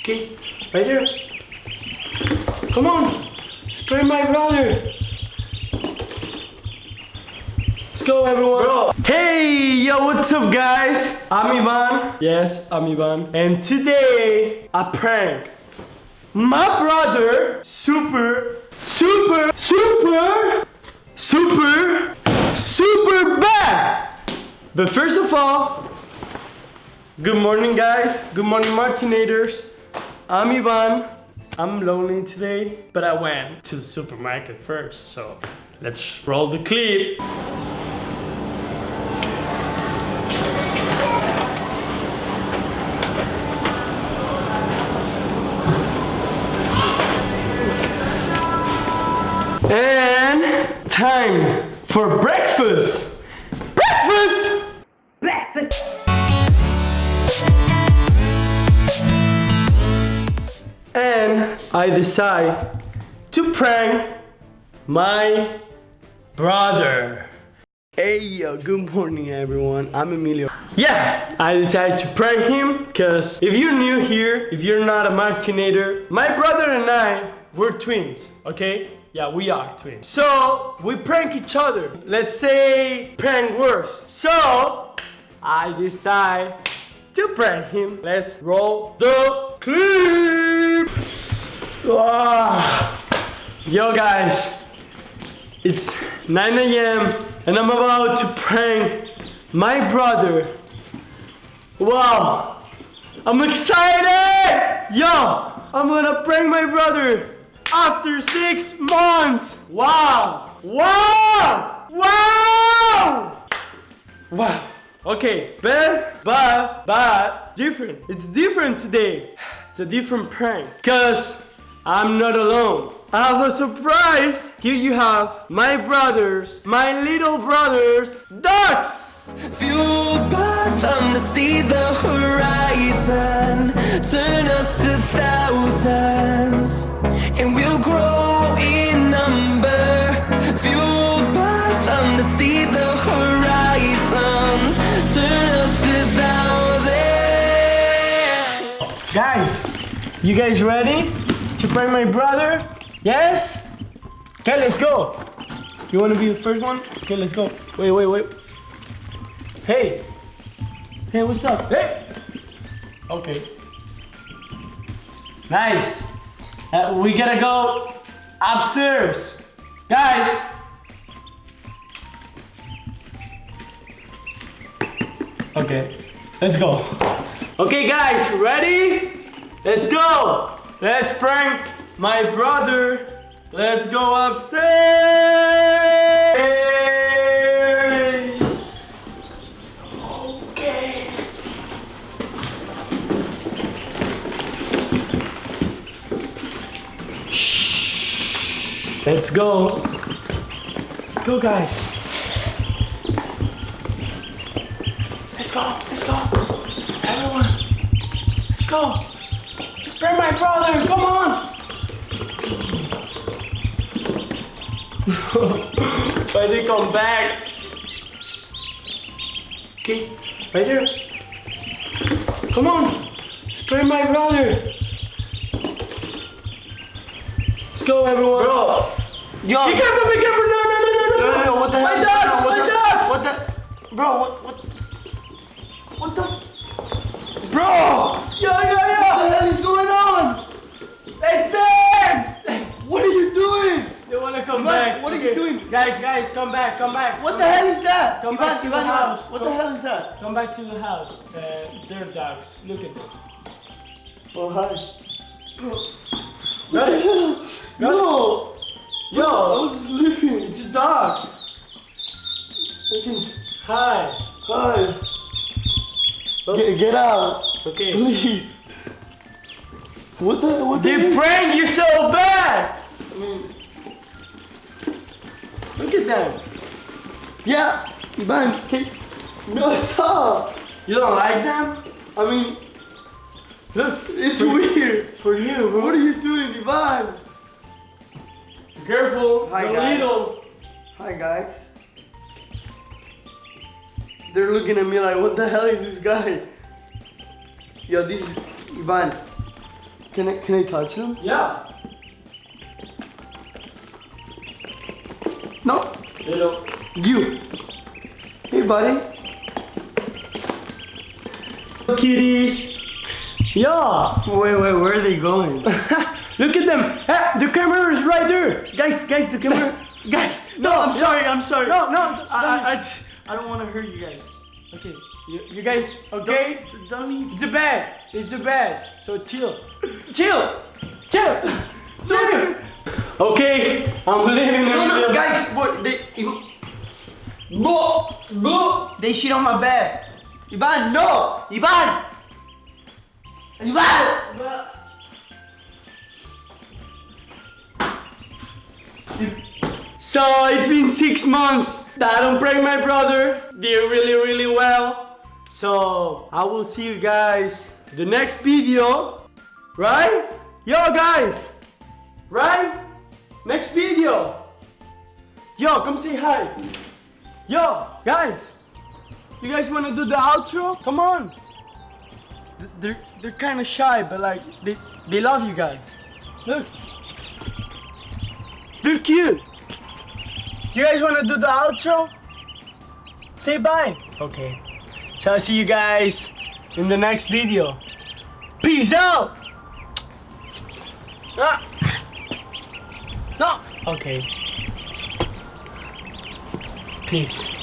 Okay, right there. Come on. Spray my brother. Let's go, everyone. Bro. Hey, yo, what's up, guys? I'm Ivan. Yes, I'm Ivan. And today, a prank. My brother, super, super, super, super, super bad. But first of all, good morning, guys. Good morning, Martinators. I'm Ivan. I'm lonely today, but I went to the supermarket first. So let's roll the clip. And time for breakfast. I decide to prank my brother. Hey yo, good morning everyone. I'm Emilio. Yeah, I decided to prank him because if you're new here, if you're not a Martinator, my brother and I, we're twins, okay? Yeah, we are twins. So, we prank each other. Let's say prank worse. So, I decide to prank him. Let's roll the clip. Ah. Yo guys, it's 9 a.m. and I'm about to prank my brother. Wow, I'm excited! Yo, I'm gonna prank my brother after six months. Wow, wow, wow, wow. Okay, but, but, but, different. It's different today. It's a different prank. Cause I'm not alone. I have a surprise. Here you have my brothers, my little brothers, ducks. Fueled by them to see the horizon Turn us to thousands And we'll grow in number Fueled by them to see the horizon Turn us to thousands Guys, you guys ready to prank my brother? Yes? Okay, let's go. You wanna be the first one? Okay, let's go. Wait, wait, wait. Hey. Hey, what's up? Hey. Okay. Nice. Uh, we gotta go upstairs. Guys. Okay, let's go. Okay, guys, ready? Let's go. Let's prank my brother. Let's go upstairs. Okay. Shh. Let's go. Let's go, guys. Let's go. Let's go. Everyone. Let's go. Let's my brother. Come on. Why they come back? Okay, right there. Come on. Spray my brother. Let's go, everyone. Bro, yo, Be careful, be careful. No, no, no, no, no. yo, yo, what the My hell? dogs, what my the, dogs. What the, bro? What, what, what the, bro? Yo, yo, What the yo. hell is going on? It's dance. What are you doing? They wanna come Back. what are doing? Guys, guys, come back, come back. What the hell is that? Come Ivan, back to the house. What Come- the hell is that? Come back to the house. Uh, they're dogs. Look at them. Oh hi. Got it? no. I Yo, was sleeping. it's a dog. I can, Hi. hi. Get, get out, Okay. please. What the? What the? They prank you so bad. I mean, Look at them. yeah, Ivan. Hey, no, stop. You don't like them? I mean, Look, it's for, weird. for you. What are you doing, Ivan? Careful. Hi, the guys. little. Hi guys. They're looking at me like, what the hell is this guy? Yo, this is Ivan. Can I can I touch him? Yeah. No. Little. You. Hey, buddy. Kitties. Yeah. Wait, wait. Where are they going? Look at them. Hey, the camera is right there. guys, guys, the camera. guys. No, I'm sorry. I'm sorry. No, no. I, I, I, don't want to hurt you guys. Okay. You, you guys okay? Don't, don't. It's a bed. It's a bed. So chill. chill. Chill. Chill. Okay. I'm leaving. No, no, guys. What? They. Go, go. They shit on my bed. Ivan, no. Ivan. Ivan. So it's been six months that I don't prank my brother. Did really, really well. So I will see you guys the next video. Right? Yo guys. Right? Next video. Yo, come say hi. Yo, guys. You guys wanna do the outro? Come on. They're they're kinda shy, but like they they love you guys. Look. They're cute. You guys wanna do the outro? Say bye. Okay. So I'll see you guys in the next video. Peace out! Ah. No. Okay. Peace.